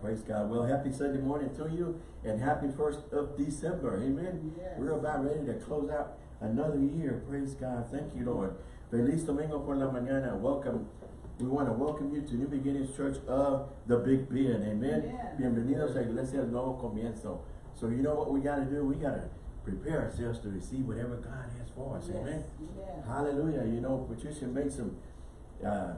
praise God. Well, happy Sunday morning to you and happy first of December. Amen. Yes. We're about ready to close out another year. Praise God. Thank you, Lord. Feliz Domingo por la mañana. Welcome. We want to welcome you to New Beginnings Church of the Big Bend. Amen. Amen. Bienvenidos a Iglesia del Nuevo Comienzo. So you know what we got to do? We got to prepare ourselves to receive whatever God has for us. Yes, Amen. yes. Hallelujah. You know, Patricia made some, uh,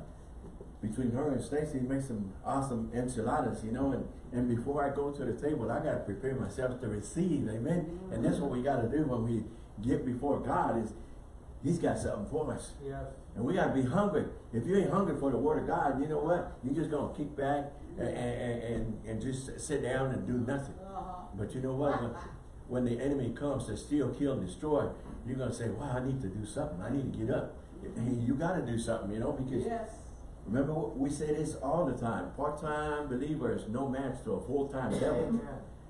between her and Stacy, make some awesome enchiladas, you know, and, and before I go to the table, I got to prepare myself to receive, amen? And that's what we got to do when we get before God is, He's got something for us. Yes. And we got to be hungry. If you ain't hungry for the word of God, you know what? You're just going to kick back and, and, and, and just sit down and do nothing. Uh-huh. But you know what? When, when the enemy comes to steal, kill, and destroy, you're going to say, wow, I need to do something. I need to get up. And you got to do something, you know, because Yes. Remember what we say this all the time. Part-time believer is no match to a full-time devil.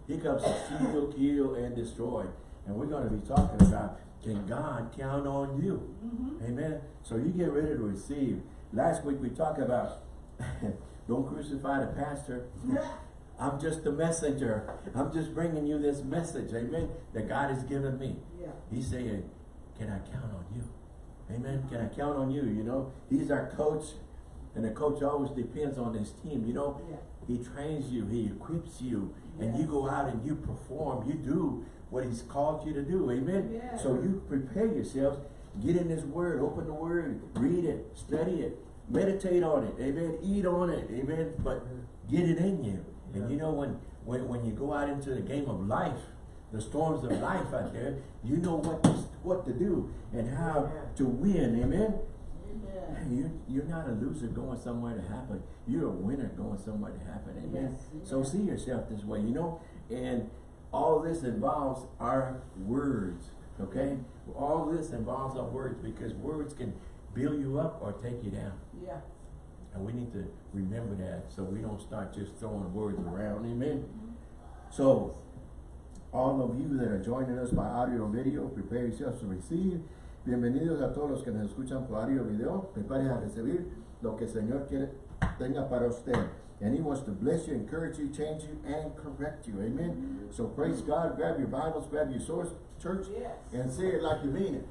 He comes to steal, kill, and destroy. And we're going to be talking about, can God count on you? Mm-hmm. Amen. So you get ready to receive. Last week we talked about, don't crucify the pastor. I'm just the messenger. I'm just bringing you this message, amen, that God has given me. Yeah. He's saying, can I count on you? Amen. Can I count on you? You know, he's our coach. And the coach always depends on his team. You know, Yeah. he trains you, he equips you, and you go out and you perform. You do what he's called you to do. Amen. Yes. So you prepare yourselves, get in his word, open the word, read it, study it, meditate on it. Amen. Eat on it. Amen. But get it in you. And you know when, when when you go out into the game of life, the storms of life out there, you know what to, what to do and how to win. Amen. You, you're not a loser going somewhere to happen. You're a winner going somewhere to happen. Amen. Yes, So see yourself this way, you know. And all this involves our words. Okay. All this involves our words because words can build you up or take you down. Yeah. And we need to remember that so we don't start just throwing words around. Amen. Mm-hmm. So, all of you that are joining us by audio or video, prepare yourselves to receive. Bienvenidos a todos los que nos escuchan por audio o video. Prepare a recibir lo que el Señor quiere tenga para usted. And He wants to bless you, encourage you, change you, and correct you. Amen. So praise God. Grab your Bibles, grab your source, church, Yes. and say it like you mean it.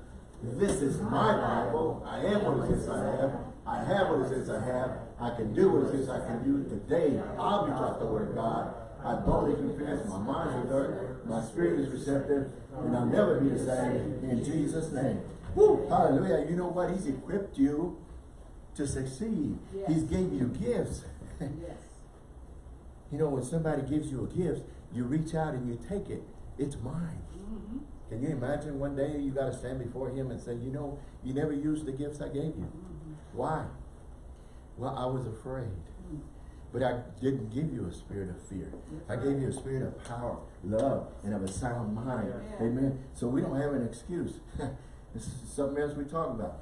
This is my Bible. I am what it says I have. I have what it says I have. I can do what it says I can do. Today, I'll be taught the word of God. I boldly confess my mind is alert, my spirit is receptive, and I'll never be the same in Jesus' name. Woo! Hallelujah. You know what? He's equipped you to succeed. Yes. He's gave you gifts. Yes. you know, when somebody gives you a gift, you reach out and you take it. It's mine. Mm-hmm. Can you imagine one day you got to stand before him and say, you know, you never used the gifts I gave you. Mm-hmm. Why? Well, I was afraid. But I didn't give you a spirit of fear. I gave you a spirit of power, love, and of a sound mind. Yeah. Amen. So we don't have an excuse. this is something else we talk about.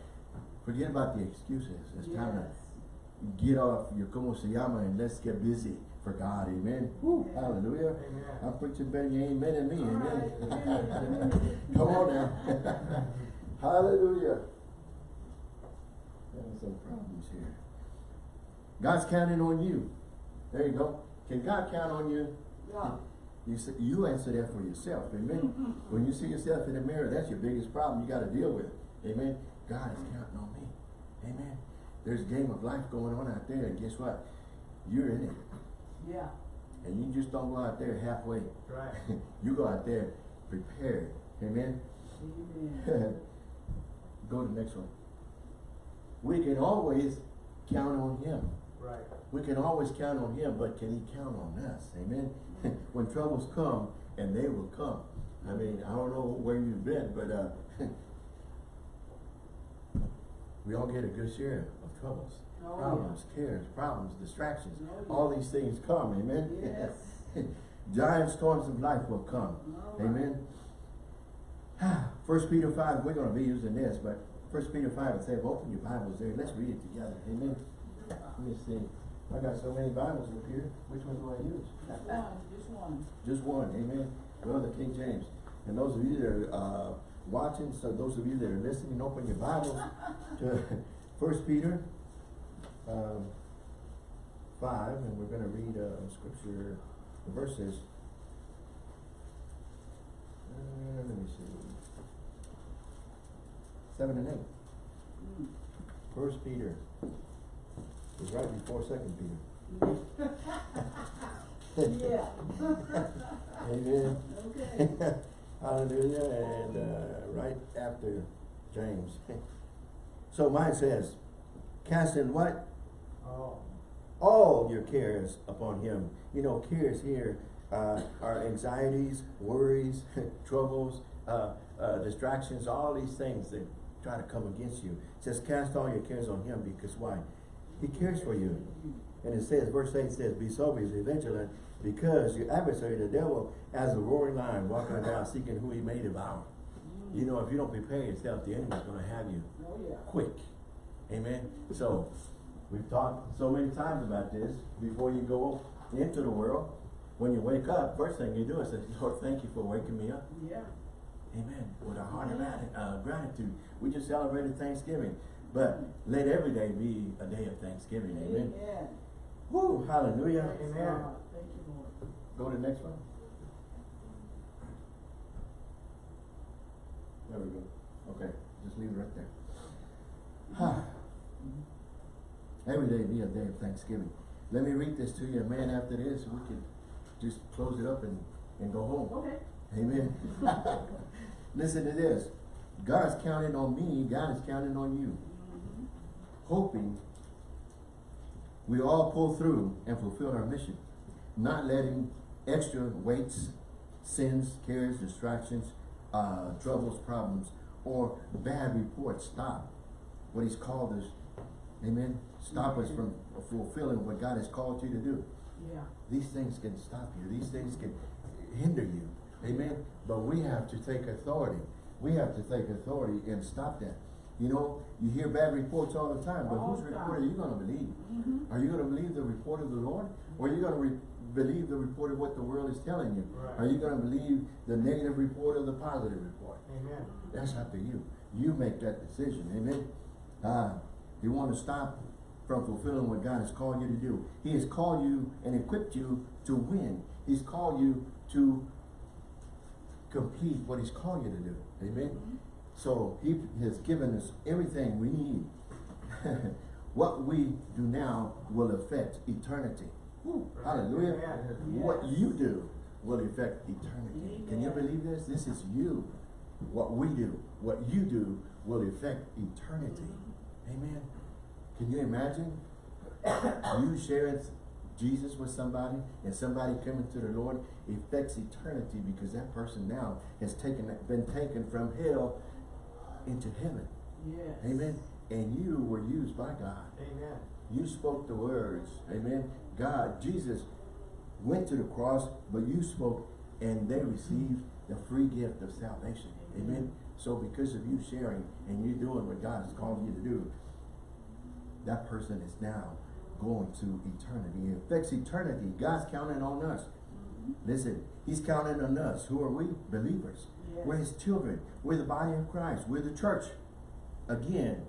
Forget about the excuses. It's time to get off your como se llama and let's get busy for God. Amen. Woo, hallelujah. Amen. I'm preaching better than amen than me. All Amen. right. Come on now. hallelujah. Having some problems here. God's counting on you. There you go. Can God count on you? Yeah. You you answer that for yourself. Amen. Mm-hmm. when you see yourself in the mirror, that's your biggest problem you got to deal with. Amen. God is counting on me. Amen. There's a game of life going on out there, and guess what? You're in it. Yeah. And you just don't go out there halfway. Right. you go out there prepared. Amen. Amen. go to the next one. We can always count on him. Right. We can always count on him, but can he count on us? Amen. when troubles come, and they will come. I mean, I don't know where you've been, but uh, we all get a good share of troubles. Oh, problems, cares, problems, distractions. Oh, yeah. All these things come, amen. Yes. Giant storms of life will come. All right. Amen. First Peter 5, we're going to be using this, but First Peter 5 it says, open your Bibles there. Let's read it together. Amen. Let me see. I got so many Bibles up here. Which one do I use? Just one. Just one. Just one. Amen. Well, the King James. And those of you that are uh, watching, so those of you that are listening, open your Bibles to First Peter um, five, and we're gonna read, uh, scripture, the verses. Uh, let me see. Seven and eight. Mm. First Peter. It's right before Second Peter. Yeah. Amen. Okay. Hallelujah, and, uh, right after James. So mine says, casting what? Oh. All your cares upon him. You know, cares here, uh, are anxieties, worries, troubles, uh, uh, distractions, all these things that try to come against you. It says, cast all your cares on him, because why? He cares for you. And it says, verse eight says, be sober, be vigilant, because your adversary, the devil, as a roaring lion, walking around seeking who he may devour. You know, if you don't prepare yourself, the enemy's gonna have you Oh, yeah. quick. Amen. So we've talked so many times about this. Before you go into the world, when you wake up, first thing you do is say, Lord, thank you for waking me up. Yeah. Amen. With a heart of uh, gratitude. We just celebrated Thanksgiving. But let every day be a day of Thanksgiving. Amen. Amen. Woo, hallelujah. Praise Amen. God. Thank you, Lord. Go to the next one. There we go. Okay, just leave it right there. Every day be a day of Thanksgiving. Let me read this to you, and man, after this, we can just close it up and, and go home. Okay. Amen. Listen to this. God's counting on me, God is counting on you. Hoping we all pull through and fulfill our mission. Not letting extra weights, sins, cares, distractions, uh, troubles, problems, or bad reports stop what he's called us. Amen. Stop us from fulfilling what God has called you to do. Yeah. These things can stop you. These things can hinder you. Amen. But we have to take authority. We have to take authority and stop that. You know, you hear bad reports all the time, but All whose report are you going to believe? Mhm. Are you going to believe the report of the Lord? Or are you going to believe the report of what the world is telling you? Right. Are you going to believe the negative report or the positive report? Amen. That's up to you. You make that decision. Amen. Uh, you want to stop from fulfilling what God has called you to do. He has called you and equipped you to win. He's called you to complete what He's called you to do. Amen. Mhm. So He has given us everything we need. what we do now will affect eternity. Woo, hallelujah. What you do will affect eternity. Can you believe this? This is you. What we do, what you do will affect eternity. Amen. Can you imagine you sharing Jesus with somebody and somebody coming to the Lord affects eternity because that person now has taken been taken from hell into heaven. Yes. Amen. And you were used by God. Amen. You spoke the words. Amen. God, Jesus went to the cross, but you spoke and they received the free gift of salvation. Amen. So because of you sharing and you doing what God has called you to do, that person is now going to eternity. It affects eternity. God's counting on us. Mhm. Listen, He's counting on us. Who are we? Believers. Yes. We're His children. We're the body of Christ. We're the church. Again,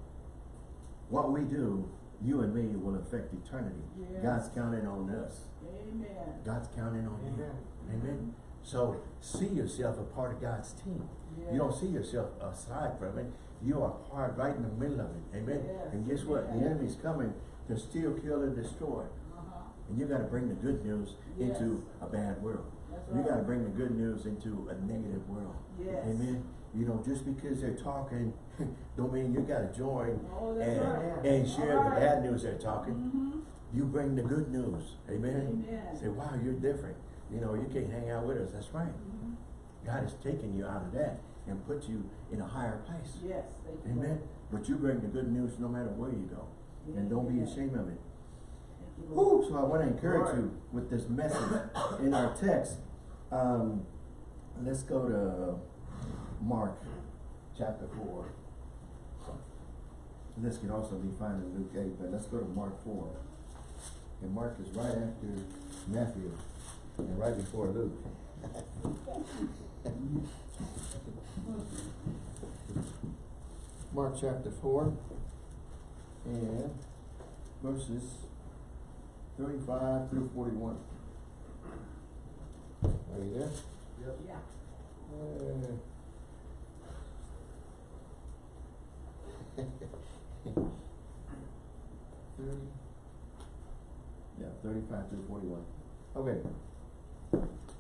what we do, you and me, will affect eternity. Yes. God's counting on us. Amen. God's counting on you. Amen. Amen. So see yourself a part of God's team. You don't see yourself aside from it. You are part right in the middle of it. Amen. Yes. And guess what? The enemy's coming to steal, kill, and destroy. Uh-huh. And you got to bring the good news Yes. into a bad world. You got to bring the good news into a negative world. Yes. Amen. You know, just because they're talking, don't mean you got to join Oh, and, right. and share the bad news they're talking. Mhm. You bring the good news. Amen. Amen. Say, wow, you're different. You know, you can't hang out with us. That's right. Mhm. God has taken you out of that and put you in a higher place. Yes. You, Amen. Lord. But you bring the good news no matter where you go. And don't be ashamed of it. Thank you, Lord. Whew, so I want to encourage you with this message in our text. Um, let's go to Mark chapter 4. This can also be found in Luke 8, but let's go to Mark 4. And Mark is right after Matthew and right before Luke. Mark chapter 4 and verses thirty-five through forty-one. Are you there? Yeah. Uh, Thirty. Yeah, thirty-five through forty-one. Okay.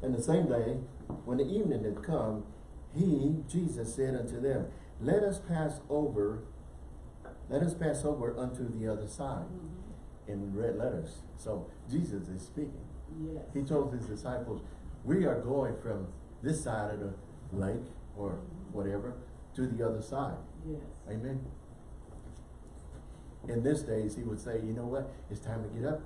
And the same day, when the evening had come, he, Jesus, said unto them, Let us pass over, let us pass over unto the other side, Mhm. in red letters. So Jesus is speaking. Yes. He told his disciples, we are going from this side of the lake or whatever to the other side. Yes. Amen. In this days, he would say, you know what, it's time to get up.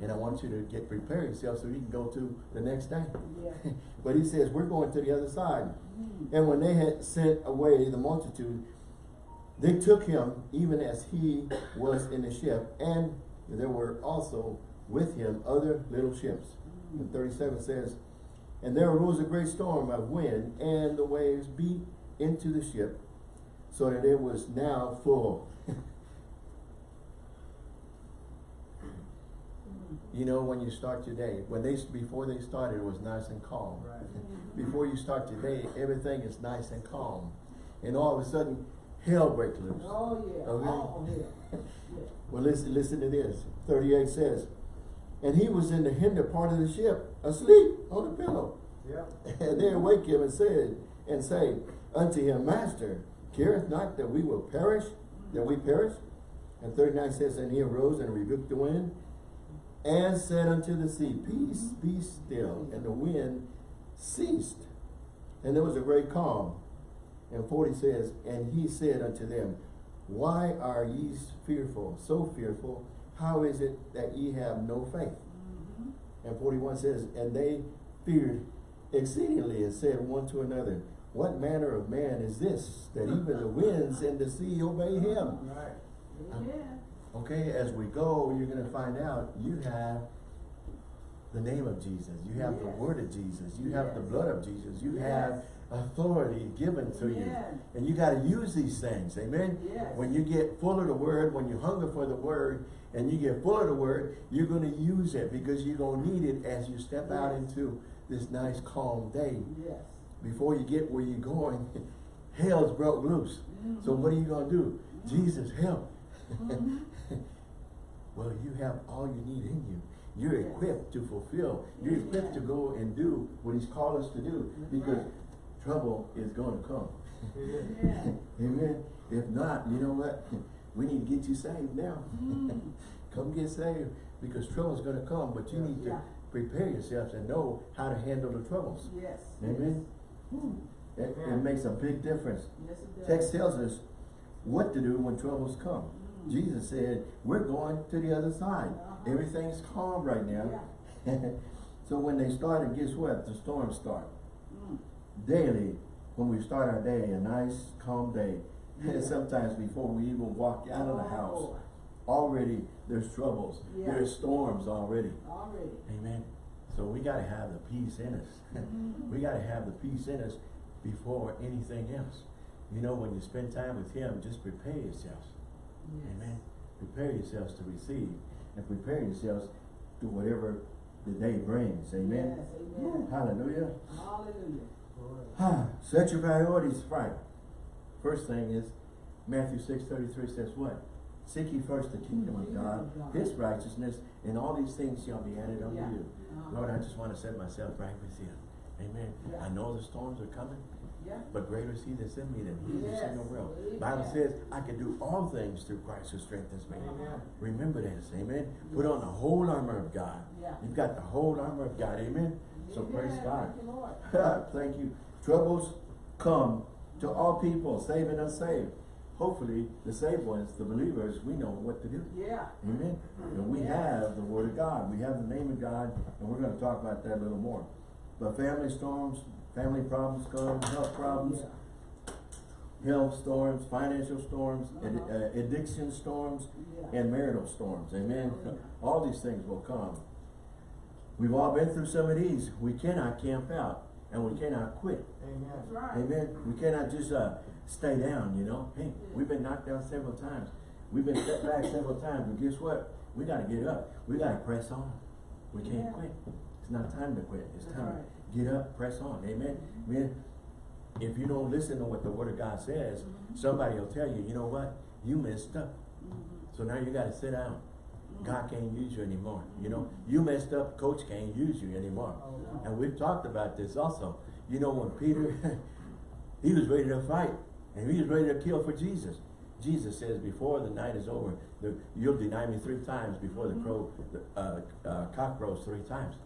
And I want you to get prepare yourself so you can go to the next day. Yeah. but he says, we're going to the other side. Mhm. And when they had sent away the multitude, they took him even as he was in the ship, and there were also with him other little ships. And thirty-seven says, And there arose a great storm of wind, and the waves beat into the ship, so that it was now full. You know, when you start your day, when they, before they started, it was nice and calm. Before you start your day, everything is nice and calm. And all of a sudden, hell breaks loose. Oh, yeah. Okay. Oh, yeah. Yeah. Well, listen, listen to this. 38 says, And he was in the hinder part of the ship, asleep on the pillow. Yeah. And they awake him and said, and say unto him, Master, careth not that we will perish, that we perish? And 39 says, And he arose and rebuked the wind, and said unto the sea, Peace, be still. And the wind ceased. And there was a great calm. And 40 says, And he said unto them, Why are ye fearful, so fearful? How is it that ye have no faith? Mhm. And 41 says, And they feared exceedingly and said one to another, What manner of man is this, that even the winds and the sea obey him? Right. Amen. Okay, as we go, you're gonna find out you have the name of Jesus, you have the word of Jesus, you have the blood of Jesus, you Yes. have authority given to you. And you gotta use these things, amen? Yes. When you get full of the word, when you hunger for the word, and you get full of the word, you're gonna use it because you're gonna need it as you step out into this nice calm day. Yes. Before you get where you're going, hell's broke loose. So what are you gonna do? Jesus, help. Mhm. well, you have all you need in you. You're Yes. equipped to fulfill. You're Yes, equipped to go and do what he's called us to do because trouble is gonna come. Amen. Amen. If not, you know what? We need to get you saved now. Mm. Come get saved because trouble is gonna come, but you need to prepare yourselves and know how to handle the troubles. Yes. Amen. Mm. It, it makes a big difference. Yes. Text tells us what to do when troubles come. Mm. Jesus said, we're going to the other side. Everything's calm right now. Yeah. so when they started, guess what? The storms start. Mm. Daily, when we start our day, a nice, calm day, Yeah. sometimes before we even walk out of the house, Oh, already there's troubles. Yeah. There's storms already. Already. Amen. So we gotta have the peace in us. We gotta have the peace in us before anything else. You know, when you spend time with Him, just prepare yourselves. Yes. Amen. Prepare yourselves to receive and prepare yourselves to whatever the day brings. Amen. Yes, amen. Hallelujah. Hallelujah. Ah, Set your priorities right. First thing is Matthew six thirty three says what? Seek ye first the kingdom of God, His righteousness, and all these things shall be added unto Yeah. you. Uh-huh. Lord, I just want to set myself right with you. Amen. Yeah. I know the storms are coming, Yeah. but greater is He that's in me than He that's in the world. Amen. Bible says I can do all things through Christ who strengthens me. Amen. Remember this, amen. Put on the whole armor of God. Yeah. You've got the whole armor of God, amen. So praise God. Thank you, Lord. Thank you. Troubles come to all people, saved and unsaved. Hopefully, the saved ones, the believers, we know what to do. Yeah. Amen. And we have the Word of God. We have the name of God, and we're going to talk about that a little more. But family storms, family problems come, health problems, Yeah. health storms, financial storms, Uh-huh. uh, addiction storms, Yeah. and marital storms. Amen. Oh, yeah. All these things will come. We've all been through some of these. We cannot camp out, and we cannot quit. Amen. right. Amen. We cannot just uh, stay down, you know. Hey, we've been knocked down several times. We've been set back several times, but guess what? We gotta get up. We gotta press on. We can't Yeah. quit. It's not time to quit. It's That's time right. To get up, press on. Amen. Man, if you don't listen to what the word of God says, Mhm. somebody will tell you, you know what? You messed up. Mhm. So now you gotta sit down. Mhm. God can't use you anymore. You know, you messed up, coach can't use you anymore. Oh. And we've talked about this also. You know, when Peter, he was ready to fight and he was ready to kill for Jesus. Jesus says, before the night is over, the, you'll deny me three times before the crow, the, uh, uh, cock crows three times.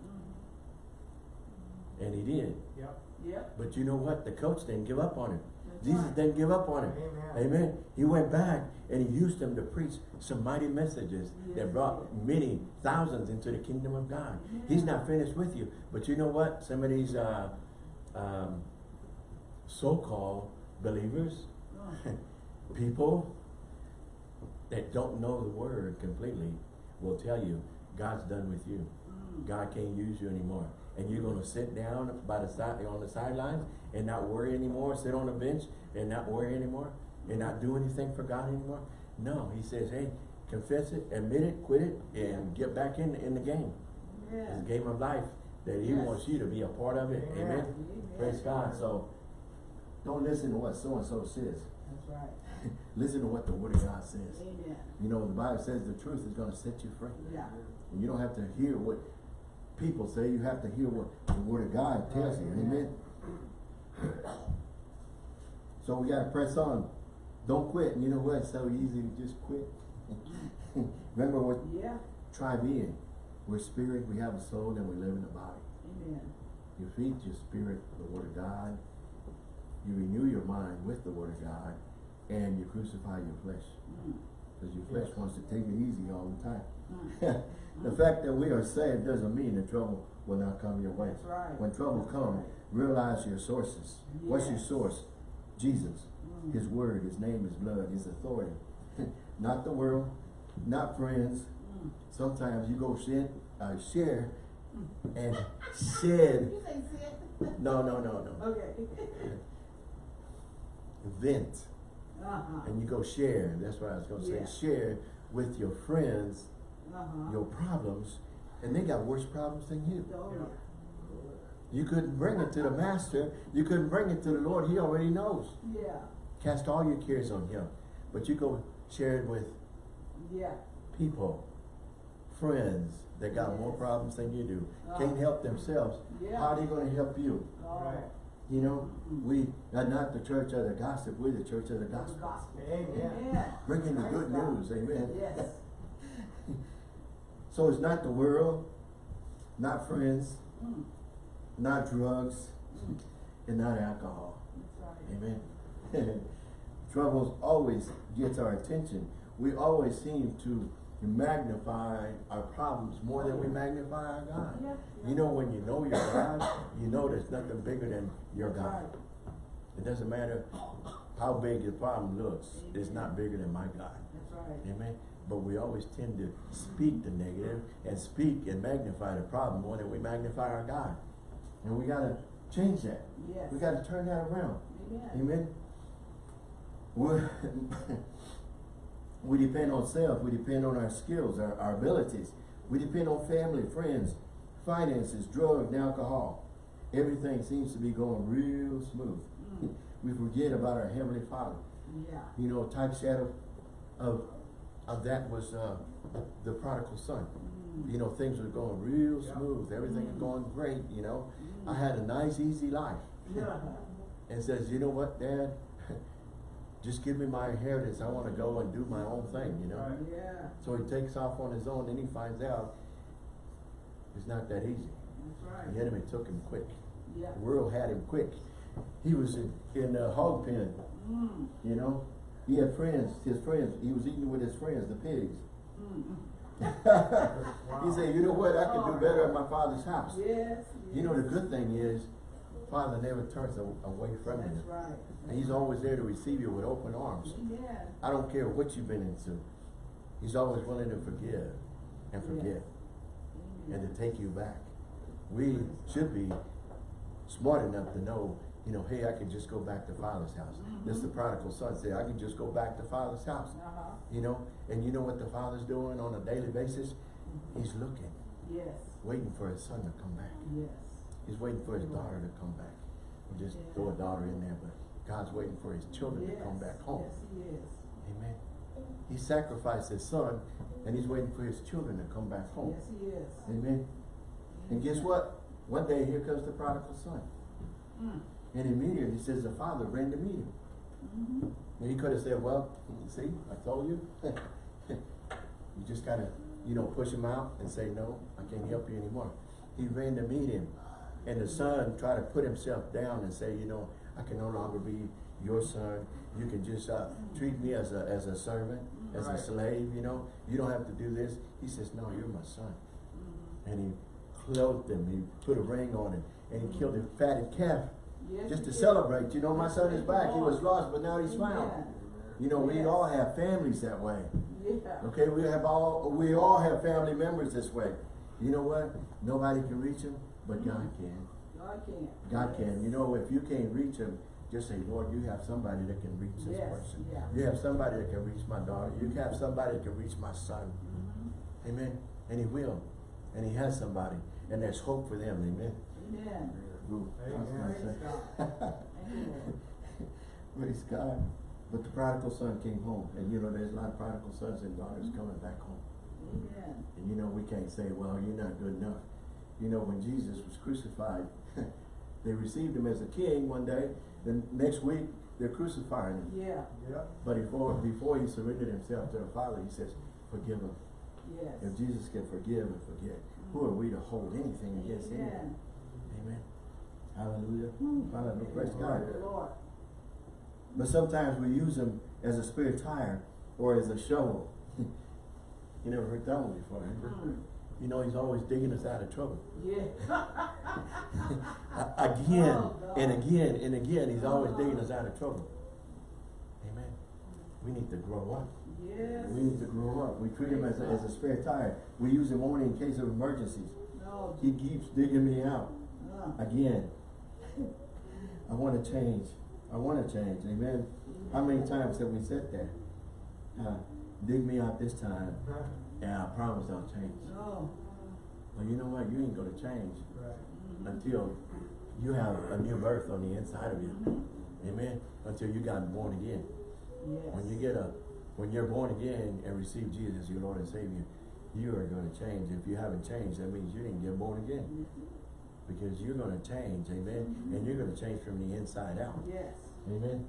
And he did. Yep. Yep. But you know what? The coach didn't give up on him. That's Jesus right. didn't give up on him. Amen. Amen. He went back and he used them to preach some mighty messages Yes, that brought many thousands into the kingdom of God. He's not finished with you. But you know what? Some of these uh, um, so-called believers, Oh. people that don't know the word completely will tell you God's done with you. God can't use you anymore. And you're gonna sit down by the side on the sidelines and not worry anymore, sit on the bench and not worry anymore, and not do anything for God anymore. No, he says, hey, confess it, admit it, quit it, and get back in in the game. Yeah. It's a game of life that he Yes. wants you to be a part of it. Amen. Amen. Praise God. So don't listen to what so and so says. That's right. listen to what the word of God says. Amen. You know, the Bible says the truth is gonna set you free. Yeah. And you don't have to hear what people say, you have to hear what the word of God tells you, amen? So we gotta press on. Don't quit. And you know what? It's so easy to just quit. Remember what Yeah. Try being. We're spirit, we have a soul, and we live in the body. Amen. You feed your spirit the word of God. You renew your mind with the word of God. And you crucify your flesh. Mm. Because your flesh Yes. wants to take it easy all the time. Mm. the fact that we are saved doesn't mean the trouble will not come your way. Right. When trouble comes, right. realize your sources. What's your source? Jesus. Mm. His word, his name, his blood, his authority. not the world, not friends. Mm. Sometimes you go sit, uh, share and Did shed. say? No, no, no, no. Okay. Vent. Uh-huh. And you go share. That's what I was going to say. Yeah. Share with your friends Uh-huh. your problems. And they got worse problems than you. Oh, Yeah. You couldn't bring it to the master. You couldn't bring it to the Lord. He already knows. yeah. Cast all your cares on him. But you go share it with Yeah. people, friends that got more problems than you do. Oh. Can't help themselves. Yeah. How are they gonna help you? Oh. Right. You know, we are not the church of the gospel. we're the church of the The gospel. gospel. Amen. Amen. Bringing the good news, amen. Yes. So it's not the world, not friends, Mm. not drugs, Mm. and not alcohol. Right. Amen. Troubles always gets our attention. We always seem to magnify our problems more than we magnify our God. Yeah, yeah. You know, when you know your God, you know there's nothing bigger than your God. It doesn't matter how big the problem looks, it's not bigger than my God. That's right. Amen. But we always tend to speak the negative and speak and magnify the problem more than we magnify our God. And we gotta change that. Yes. We gotta turn that around. Amen. Amen. We we depend on self, we depend on our skills, our, our abilities. We depend on family, friends, finances, drugs, and alcohol. Everything seems to be going real smooth. Mm. We forget about our Heavenly Father. Yeah. You know, type shadow of of that was uh, the prodigal son. Mm. You know, things were going real smooth. Everything was Mm. going great, you know. Mm. I had a nice, easy life. Yeah. and says, you know what, Dad? Just give me my inheritance. I want to go and do my own thing, you know. Right. Yeah. So he takes off on his own and he finds out it's not that easy. That's The enemy took him quick. Yeah. The world had him quick. He was in, in a hog pen, Mm. you know. He had friends, his friends. He was eating with his friends, the pigs. Mm. he said, you know what, I could do better at my father's house. Yes. You know, the good thing is, Father never turns away from you. That's right. And he's always there to receive you with open arms. Amen. I don't care what you've been into. He's always willing to forgive and forget and to take you back. We should be smart enough to know you know, hey, I can just go back to father's house. This the prodigal son said, I can just go back to father's house. Uh-huh. You know, and you know what the father's doing on a daily basis? He's looking, Yes, waiting for his son to come back. yes. He's waiting for his daughter to come back. We'll just throw a daughter in there, but God's waiting for his children to come back home. Yes, he is. Amen. He sacrificed his son, and he's waiting for his children to come back home. Yes, he is. Amen. And guess what? One day here comes the prodigal son. Mm. And immediately he says the father ran to meet him. Mhm. And he could have said, well, see, I told you. you just gotta, you know, push him out and say, no, I can't help you anymore. He ran to meet him. And the son tried to put himself down and say, you know, I can no longer be your son. You can just uh, treat me as a, as a servant, as a slave, you know. You don't have to do this. He says, no, you're my son. Mhm. And he clothed him, he put a ring on him, and he killed a fatted calf Yes, just to celebrate. You know, my son is back. He was lost, but now he's found. You know, we Yes. all have families that way. Yeah. Okay, we have all we all have family members this way. You know what? Nobody can reach them, but God can. God can. God can. You know, if you can't reach them, just say, Lord, you have somebody that can reach this person. yeah. You have somebody that can reach my daughter. You have somebody that can reach my son. Mhm. Amen. And he will. And he has somebody. And there's hope for them. Amen. Amen. Ooh, I was gonna Praise say. Thank you, Lord. Praise God. But the prodigal son came home. And you know, there's a lot of prodigal sons and daughters mm-hmm. coming back home. Amen. And you know, we can't say, well, you're not good enough. You know, when Jesus was crucified, they received him as a king one day. Then next week, they're crucifying him. Yeah, Yep. But before, before he surrendered himself to the Father, he says, forgive him. yes. If Jesus can forgive and forget, who are we to hold anything against him? Amen. Amen. Hallelujah. Hallelujah. Praise God. But sometimes we use them as a spare tire or as a shovel. you never heard that one before, you? Mm. You know, he's always digging us out of trouble. Yeah. Again Oh, and again and again, he's always digging us out of trouble. Amen. We need to grow up. Yes. We need to grow up. We treat him as a, as a spare tire. We use him only in case of emergencies. No. He keeps digging me out. Uh, Again. I want to change. I want to change. Amen. How many times have we said that? Uh, dig me out this time, and I promise I'll change. no. Well, you know what? You ain't going to change Right. until you have a new birth on the inside of you. Mhm. Amen. Until you got born again. Yes. When you get a, when you're born again and receive Jesus your Lord and Savior, you are going to change. If you haven't changed, that means you didn't get born again. Because you're going to change, amen. Mhm. And you're going to change from the inside out. Yes. Amen.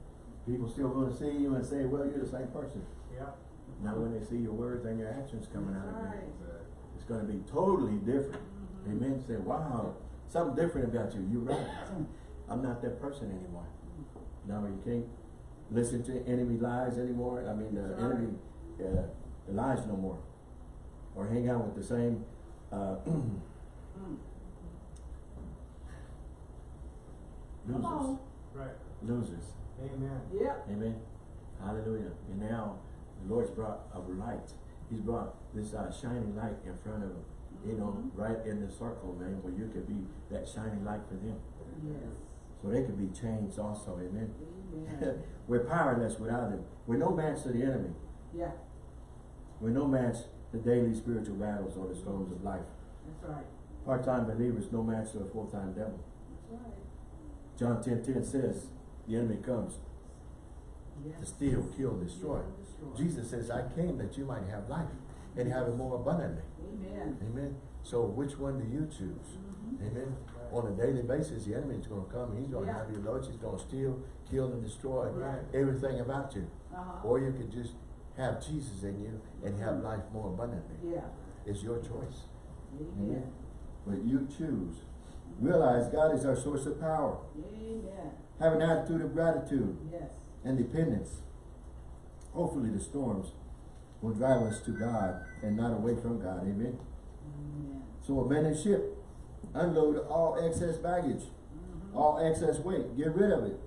People still going to see you and say, well, you're the same person. Yep. Now when they see your words and your actions coming out of Right. you, it's going to be totally different. Mhm. Amen. Say, wow, something different about you. You're right. I'm not that person anymore. No, you can't listen to enemy lies anymore. I mean, the That's right. enemy uh, lies no more. Or hang out with the same uh, Mm. Come losers. on. Right. Losers. Amen. Yep. Amen. Hallelujah. And now the Lord's brought a light. He's brought this uh, shining light in front of them. You know, Mhm. right in the circle, man, where you could be that shining light for them. Yes. So they could be changed also. Amen. Amen. We're powerless without him. We're no match to the enemy. yeah, We're no match to daily spiritual battles or the storms of life. that's right. Part-time believers no match to a full-time devil. John 10, 10 says, the enemy comes Yes. to steal, kill, destroy. Destroy. Jesus says, I came that you might have life and have it more abundantly. Amen. Amen. So which one do you choose? Mhm. Amen. On a daily basis, the enemy is going to come. He's going to Yeah. have your loads. He's going to steal, kill, and destroy Right. everything about you. Uh-huh. Or you could just have Jesus in you and have life more abundantly. Yeah. It's your choice. Amen. But you choose. Realize God is our source of power. Amen. Have an attitude of gratitude Yes. and dependence. Hopefully the storms will drive us to God and not away from God. Amen. Amen. So abandon ship. Unload all excess baggage, Mhm. all excess weight. Get rid of it.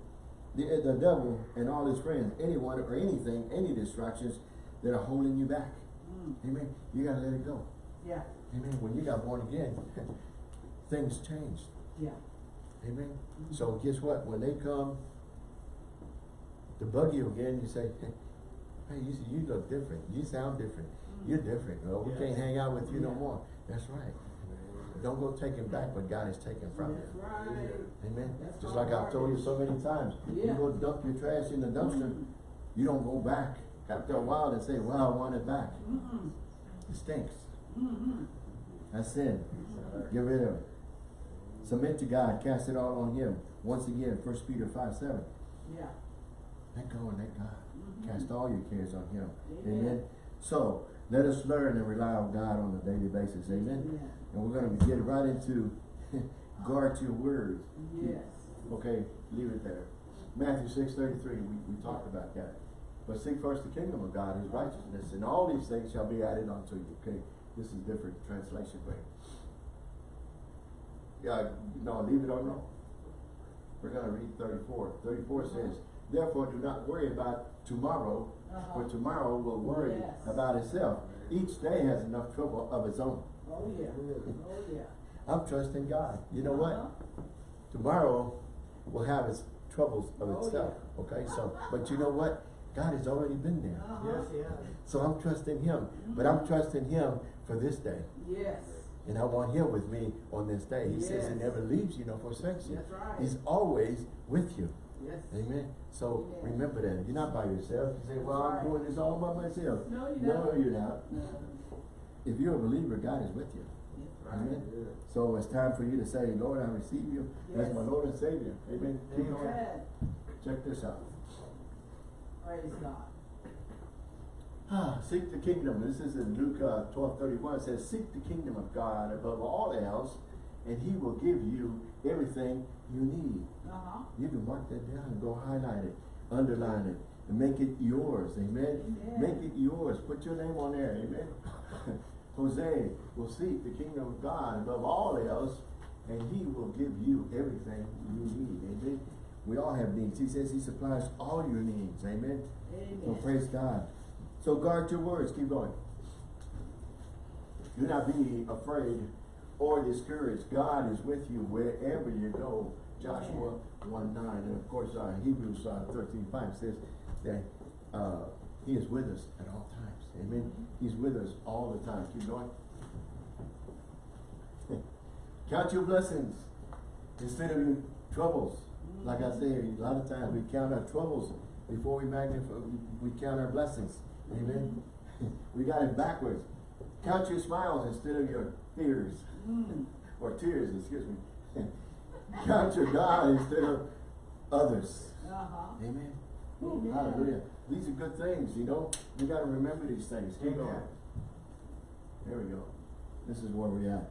The, the devil and all his friends, anyone or anything, any distractions that are holding you back. Mm. Amen. You gotta let it go. Yeah. Amen. When you got born again, things changed. Yeah. Amen? So guess what? When they come to bug you again, you say, hey, you, you look different. You sound different. Mm-hmm. You're different. Well, we can't hang out with you no more. That's right. Don't go taking back what God has taken from That's you. right. Amen? That's Just like I've told you so many times. Yeah. You go dump your trash in the dumpster, mm-hmm. you don't go back after a while and say, well, I want it back. Mm-mm, It stinks. mm-mm. That's sin. Get rid of it. Submit to God, cast it all on Him. Once again, First Peter five seven. Yeah. Let go and let God. Mhm. Cast all your cares on Him. Amen. Amen. So let us learn and rely on God on a daily basis. Amen. Yeah. And we're gonna get right into guard your words. Yes. Okay, leave it there. Matthew six thirty-three, we, we talked about that. But seek first the kingdom of God, his righteousness, and all these things shall be added unto you. Okay, this is different translation, but yeah, no, leave it on no. We're gonna read 34. 34 says, Therefore do not worry about tomorrow, Uh-huh. for tomorrow will worry Yes. about itself. Each day has enough trouble of its own. Oh, yeah. Oh, yeah. I'm trusting God. You know what? Uh-huh. tomorrow will have its troubles of Oh, itself. Okay, so but you know what? God has already been there. Uh-huh. Yes, yes. So I'm trusting him. But I'm trusting him for this day. Yes. And I want him with me on this day. He says he never leaves you nor forsakes you. That's right. He's always with you. Yes. Amen. So Amen. remember that. You're not by yourself. You say, Well, I'm doing this all by myself. No, you're No, not. you're not. No. If you're a believer, God is with you. Yes. Amen. So it's time for you to say, Lord, I receive you as my Lord and Savior. Amen. Going. Amen. Check this out. Praise God. Ah, seek the kingdom. This is in Luke uh, twelve thirty one. It says, Seek the kingdom of God above all else, and he will give you everything you need. Uh-huh. You can mark that down and go highlight it, underline it, and make it yours. Amen. Amen. Make it yours. Put your name on there. Amen. Jose will seek the kingdom of God above all else, and he will give you everything you need. Amen. We all have needs. He says he supplies all your needs. Amen. So Amen. praise God. So guard your words. Keep going. Do not be afraid or discouraged. God is with you wherever you go. Joshua 1 9. And of course, uh, Hebrews uh, 13 5 says that uh, He is with us at all times. Amen. He's with us all the time. Keep going. Count your blessings instead of your troubles. Like I say, a lot of times we count our troubles before we magnify, we count our blessings. Amen. we got it backwards. Count your smiles instead of your fears Mm. or tears, excuse me. count your God instead of others. Uh-huh. Amen. Amen. Hallelujah. These are good things, you know. We got to remember these things. Keep Amen. going. There we go. This is where we're at.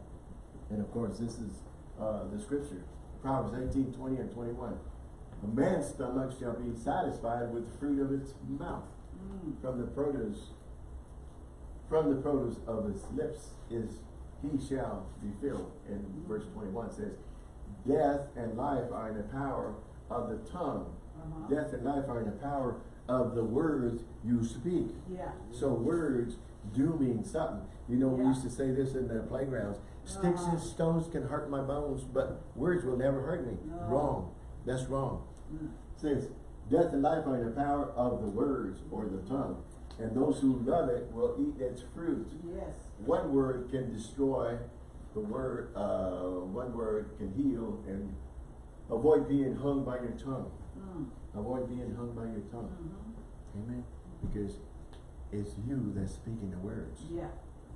And of course, this is uh, the scripture. Proverbs 18, 20 and 21. A man's stomach shall be satisfied with the fruit of its mouth. From the produce, from the produce of his lips is he shall be filled. And verse 21 says, Death and life are in the power of the tongue. Uh-huh. Death and life are in the power of the words you speak. Yeah. So words do mean something. You know, we used to say this in the playgrounds. Sticks Uh-huh. and stones can hurt my bones, but words will never hurt me. No. Wrong. That's wrong. Mm. says, death and life are in the power of the words or the tongue. And those who love it will eat its fruit. Yes. One word can destroy, the word, uh, one word can heal and avoid being hung by your tongue. Mm. Avoid being hung by your tongue. Mhm. Amen. Because it's you that's speaking the words. Yeah.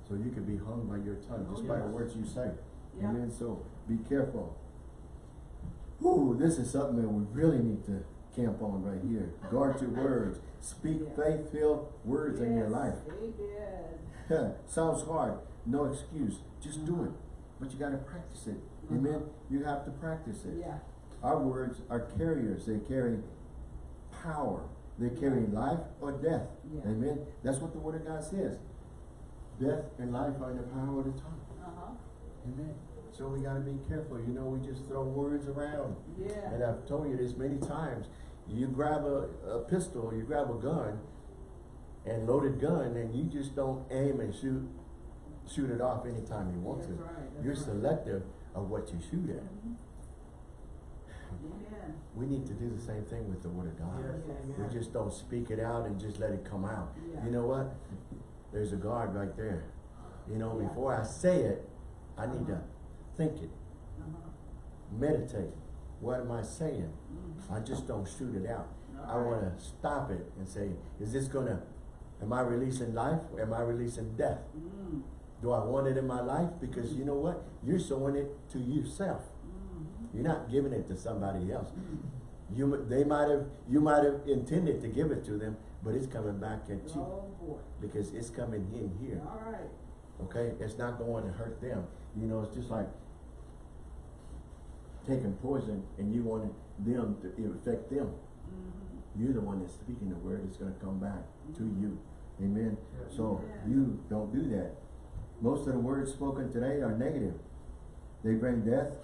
So you can be hung by your tongue just Oh, by the words you say. Yeah. Amen. So be careful. Ooh, this is something that we really need to camp on right here. Guard your words. Speak Yeah. faith-filled words in your life. Sounds hard. No excuse. Just do it. But you gotta practice it. Amen. You have to practice it. Yeah. Our words are carriers. They carry power. They carry life or death. Yeah. Amen. That's what the word of God says. Death and life are in the power of the tongue. Uh-huh. Amen. So we gotta be careful. You know, we just throw words around. Yeah. And I've told you this many times. You grab a, a pistol, you grab a gun, and loaded gun, and you just don't aim and shoot shoot it off anytime you want That's to. right, You're right. selective of what you shoot at. Mhm. Amen. We need to do the same thing with the word of God. Yes, We just don't speak it out and just let it come out. Yeah. You know what? There's a guard right there. You know, Yeah. before I say it, I need to think it, Uh-huh. meditate. What am I saying? Mm. I just don't shoot it out. I Alright. wanna stop it and say, is this gonna, am I releasing life or am I releasing death? Mm. Do I want it in my life? Because you know what? You're sowing it to yourself. Mhm. You're not giving it to somebody else. Mm. You, they might have, you might have intended to give it to them, but it's coming back at you Oh, because it's coming in here. All right. Okay, it's not going to hurt them. You know, it's just like taking poison and you want them to affect them. Mhm. You're the one that's speaking the word. It's going to come back to you. Amen. So Amen. you don't do that. Most of the words spoken today are negative. They bring death.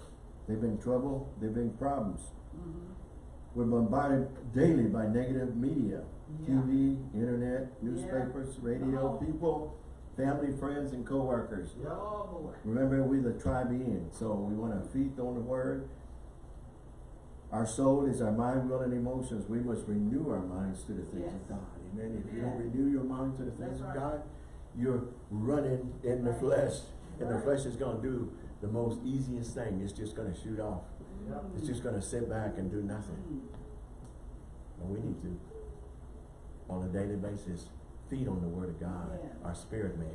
They bring trouble. They bring problems. Mhm. We're bombarded daily by negative media, Yeah. TV, internet, newspapers, radio, Oh. people, family, friends, and coworkers. Oh. Remember, we're the triune, so we want to feed on the word. Our soul is our mind, will, and emotions. We must renew our minds to the things Yes. of God. Amen. If you don't renew your mind to the things That's of. God, you're running in the Right. flesh, and the flesh is going to do the most easiest thing. It's just going to shoot off. Yep. It's just going to sit back and do nothing. Mm. And we need to, on a daily basis, feed on the word of God, Amen. our spirit man,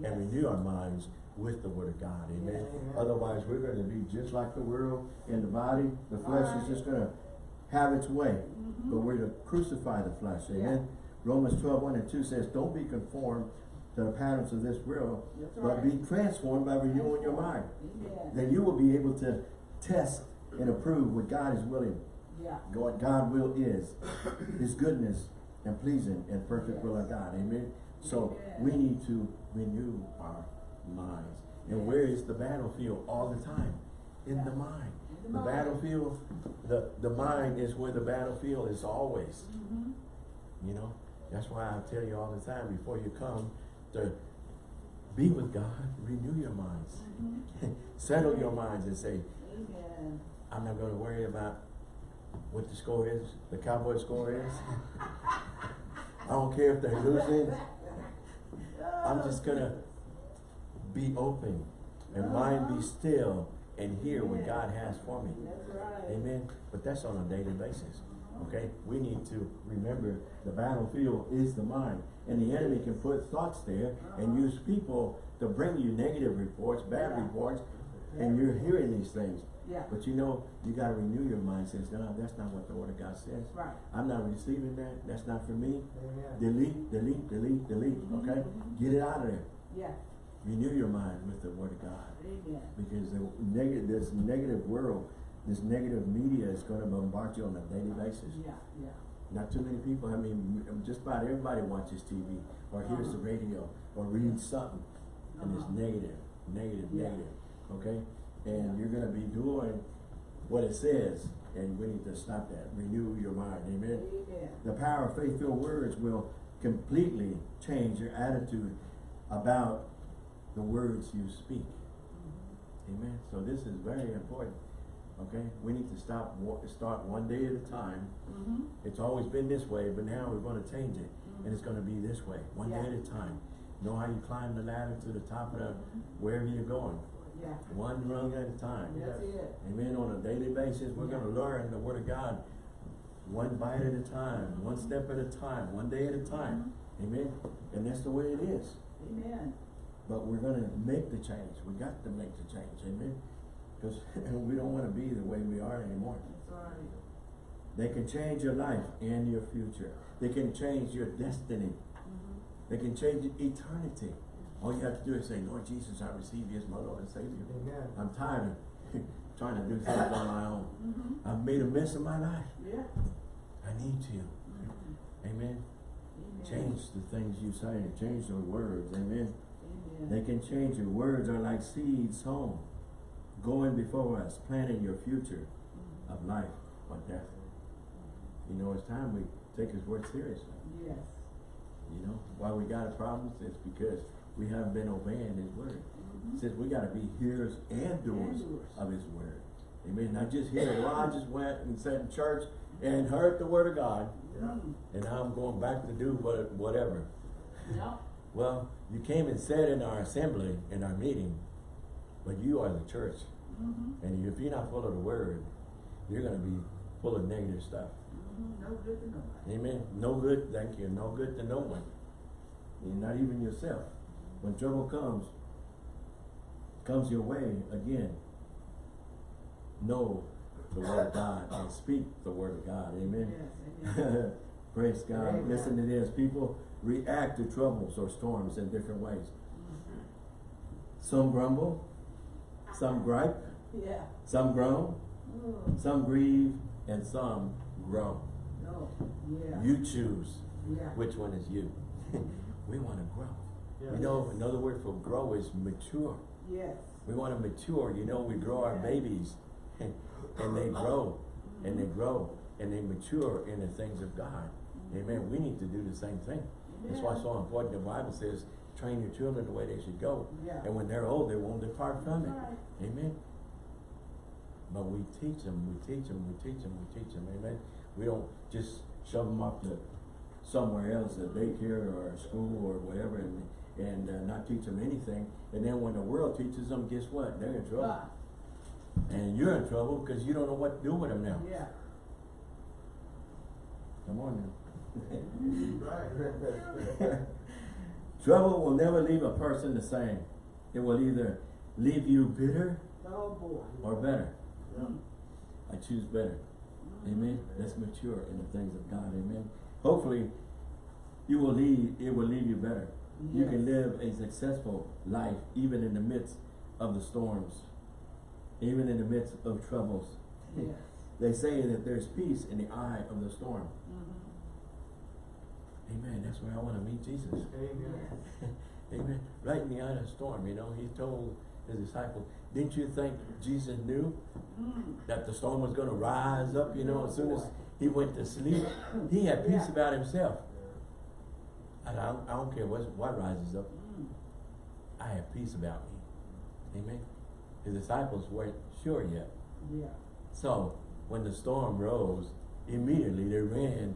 Yes. and renew our minds with the word of God, amen? Amen. Otherwise, we're gonna be just like the world in the body, the flesh is just gonna have its way, Mhm. but we're to crucify the flesh, Yeah. amen? Romans 12, 1 and two says, don't be conformed to the patterns of this world, That's but right. be transformed by renewing your mind. Amen. Then you will be able to test and approve what God is willing Yeah. what God will is, His goodness and pleasing and perfect will of God, amen? So, we need to renew our minds. And where is the battlefield all the time? In the mind. In The the mind. battlefield, the, the mind is where the battlefield is always, Mhm. you know? That's why I tell you all the time, before you come to be with God, renew your minds. Mhm. Settle your minds and say, Amen. I'm not gonna worry about what the score is, the Cowboy score is. I don't care if they're losing. I'm just gonna be open and mind be still and hear what God has for me. Amen. But that's on a daily basis. Okay? We need to remember the battlefield is the mind. And the enemy can put thoughts there and uh-huh. use people to bring you negative reports, bad reports, and you're hearing these things. Yeah. But you know, you gotta renew your mind, says, no, that's not what the word of God says. Right. I'm not receiving that, that's not for me. Amen. Delete, delete, delete, delete, okay? Mhm. Get it out of there. Yeah. Renew your mind with the word of God. Amen. Because the negative, this negative world, this negative media is gonna bombard you on a daily basis. Yeah, yeah. Not too many people, I mean, just about everybody watches TV, or hears the Uh-huh. radio, or reads something, and it's Uh-huh. negative, negative, Yeah. negative, okay? And you're gonna be doing what it says, and we need to stop that, renew your mind, amen? Amen. The power of faith-filled words will completely change your attitude about the words you speak. Mhm. Amen. So this is very important. Okay, we need to stop. Start one day at a time. Mhm. It's always been this way, but now we're going to change it, and it's going to be this way, one day at a time. Know how you climb the ladder to the top of the wherever you're going, Yeah. one rung at a time. That's it. Amen. On a daily basis, we're Yeah. going to learn the Word of God, one bite at a time, one step at a time, one day at a time. Amen. And that's the way it is. Amen. But we're gonna make the change. We got to make the change, amen? Because we don't wanna be the way we are anymore. That's right. They can change your life and your future. They can change your destiny. Mhm. They can change eternity. All you have to do is say, Lord Jesus, I receive you as my Lord and Savior. Amen. I'm tired of trying to do things on my own. Mhm. I've made a mess of my life. Yeah. I need you. Mhm. Amen. Amen. Change the things you say. And change your words. Amen. Amen. They can change your words are like seeds sown, going before us, planting your future Mhm. of life or death. You know, it's time we take his word seriously. Yes. You know, why we got a problem is because we haven't been obeying his word. Mhm. It says we gotta be hearers and doers And doers. of his word. Amen. Not just here. Well, I just went and sat in church and heard the word of God, Mm. and now I'm going back to do what, whatever. Well, you came and said in our assembly, in our meeting, but you are the church. Mhm. And if you're not full of the word, you're gonna be full of negative stuff. Mhm. No good to nobody. Amen. No good, thank you. No good to no one. And not even yourself. When trouble comes, comes your way again, know the word of God and speak the word of God. Amen. Yes, amen. Praise God. Amen. Listen to this. People react to troubles or storms in different ways. Some grumble, some gripe, Yeah. some groan, Mm. some grieve, and some grow. Oh, yeah. You choose Yeah. which one is you. we want to grow. Yeah. You know, another word for grow is mature. Yes. We want to mature. You know, we grow our babies and they grow and they mm-hmm. grow and they mature in the things of God. Mm-hmm. Amen. We need to do the same thing. That's why it's so important. The Bible says, train your children the way they should go. Yeah. And when they're old, they won't depart from it. Right. Amen. But we teach them, we teach them, we teach them, we teach them. Amen. We don't just shove them off to somewhere else, a daycare or a school or whatever, and, and uh, not teach them anything. And then when the world teaches them, guess what? They're in trouble. Ah, And you're in trouble because you don't know what to do with them now. Yeah. Come on now. Right. Trouble will never leave a person the same. It will either leave you bitter Oh, boy. or better. Mm. I choose better. Amen. Let's mature in the things of God. Amen. Hopefully, you will leave. It will leave you better. You can live a successful life even in the midst of the storms, even in the midst of troubles. Yes. They say that there's peace in the eye of the storm. Mhm. Amen. That's where I want to meet Jesus. Amen. Yes. Amen. Right in the eye of the storm, you know, he told his disciples, didn't you think Jesus knew Mm. that the storm was going to rise up, you know, as soon as he went to sleep? He had peace Yeah. about himself. And I don't, I don't care what, what rises up. I have peace about me. Amen. His disciples weren't sure yet. Yeah. So when the storm rose, immediately they ran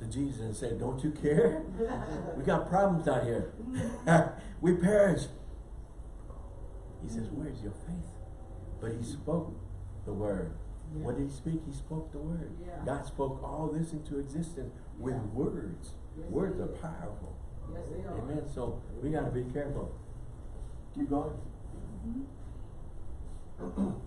to Jesus and said, Don't you care? We got problems out here. we perish. He says, Where's your faith? But he spoke the word. Yeah. What did he speak? He spoke the word. Yeah. God spoke all this into existence with Yeah. words. Words are powerful. Yes, they are. Amen. So we got to be careful. Keep going. Mhm.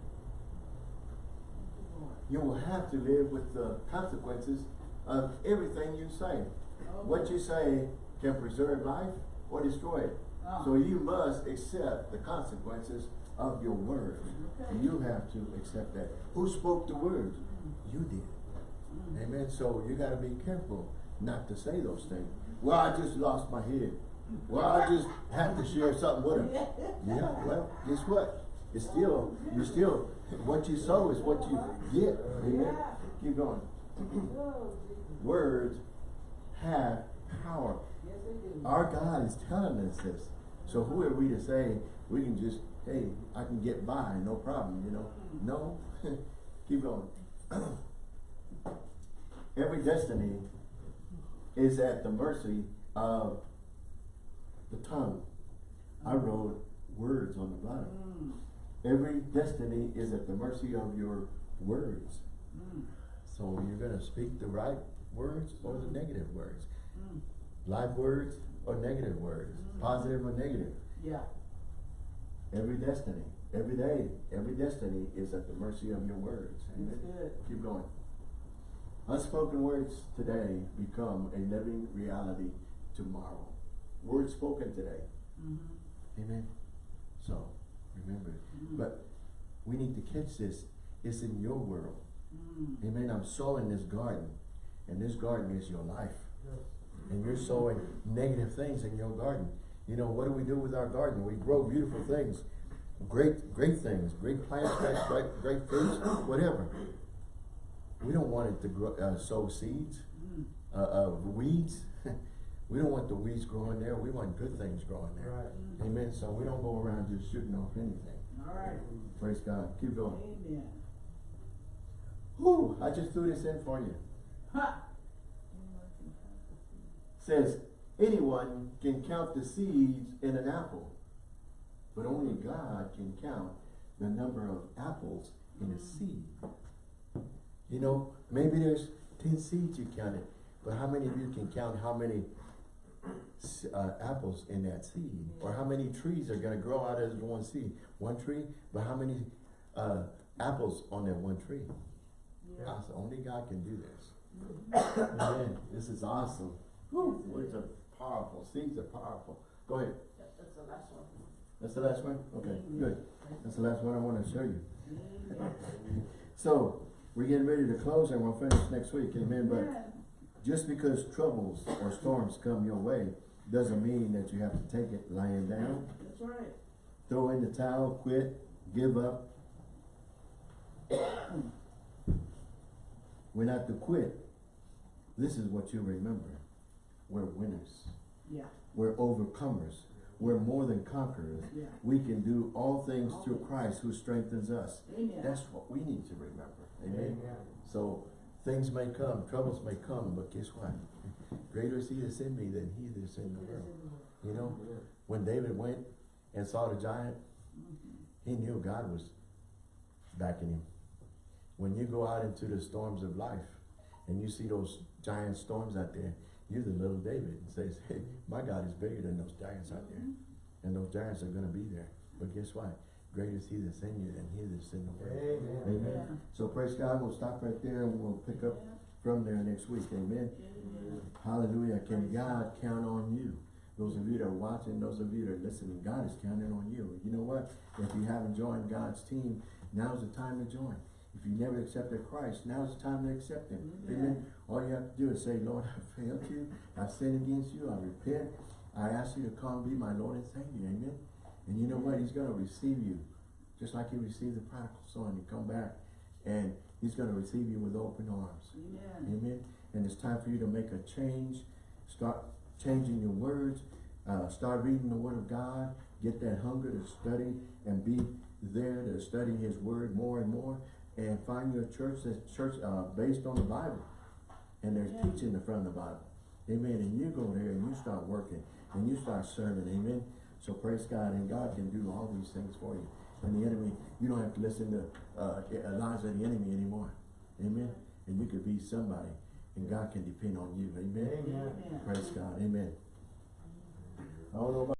You will have to live with the consequences of everything you say. Oh, What you say can preserve life or destroy it. Ah. So you must accept the consequences of your words. Okay. You have to accept that. Who spoke the words? You did. Mm. Amen. So you got to be careful not to say those things. Well, I just lost my head. Well, I just had to share something with him. Yeah, well, guess what? It's still, you still, what you sow is what you get. Amen. Keep going. Words have power. Our God is telling us this. So who are we to say we can just, hey, I can get by, no problem, you know? No. Keep going. Every destiny is at the mercy of the tongue. I wrote words on the bottom. Mm. Every destiny is at the mercy of your words. Mm. So you're gonna speak the right words or the negative words. Mm. Live words or negative words, Mm. positive or negative. Yeah. Every destiny, every day, every destiny is at the mercy of your words. Amen. Keep going. Unspoken words today become a living reality tomorrow. Words spoken today. Mm-hmm. Amen. So remember, Mm. but we need to catch this. It's in your world. Mm. Amen. I'm sowing this garden, and this garden is your life. Yes. and you're sowing negative things in your garden. You know, what do we do with our garden? We grow beautiful things, great, great things, great plants, great, great, great fruits, whatever. We don't want it to grow, uh, sow seeds Mm. uh, of weeds. we don't want the weeds growing there. We want good things growing there. Right. Amen. So we don't go around just shooting off anything. All right. Praise God. Keep going. Amen. Whew, I just threw this in for you. Ha! Says, anyone can count the seeds in an apple, but only God can count the number of apples in a seed. You know, maybe there's ten seeds you counted, but how many of you can count how many uh, apples in that seed? Or how many trees are gonna grow out of one seed? One tree, but how many uh, apples on that one tree? Yeah. I said, only God can do this. Amen. This is awesome. Whew, words are powerful. Seeds are powerful. Go ahead. That's the last one. That's the last one? Okay, good. That's the last one I want to show you. So, we're getting ready to close and we'll finish next week. Amen. But Yeah. just because troubles or storms come your way doesn't mean that you have to take it lying down, That's right. throw in the towel, quit, give up. We're not to quit. This is what you remember. We're winners. Yeah. We're overcomers. We're more than conquerors. Yeah. We can do all things through Christ who strengthens us. Amen. That's what we need to remember. Amen. So things may come, troubles may come, but guess what? Greater is he that's in me than he that's in the world. You know, when David went and saw the giant, he knew God was backing him. When you go out into the storms of life and you see those giant storms out there, you're the little David and says, hey, my God is bigger than those giants out there. And those giants are gonna be there. But guess what? Greater is he that's in you than he that's in the world. Amen. Amen. Amen. So praise God, we'll stop right there and we'll pick up from there next week. Amen. Amen. Hallelujah. Can God count on you? Those of you that are watching, those of you that are listening, God is counting on you. You know what? If you haven't joined God's team, now's the time to join. If you never accepted Christ, now's the time to accept Him. Amen. All you have to do is say, Lord, I failed you. I sinned against you. I repent. I ask you to come be my Lord and Savior. Amen. And you know what? He's going to receive you. Just like he received the prodigal son. You come back and he's going to receive you with open arms. Amen. Amen. And it's time for you to make a change. Start changing your words. Uh, start reading the Word of God. Get that hunger to study and be there to study His Word more and more. And find your church that's church uh, based on the Bible. And there's Yeah. teaching in front of the Bible. Amen. And you go there and you start working and you start serving. Amen. So praise God and God can do all these things for you. And the enemy, you don't have to listen to uh, lies of the enemy anymore. Amen. And you could be somebody and God can depend on you. Amen. Amen. Amen. Praise God. Amen. I don't know about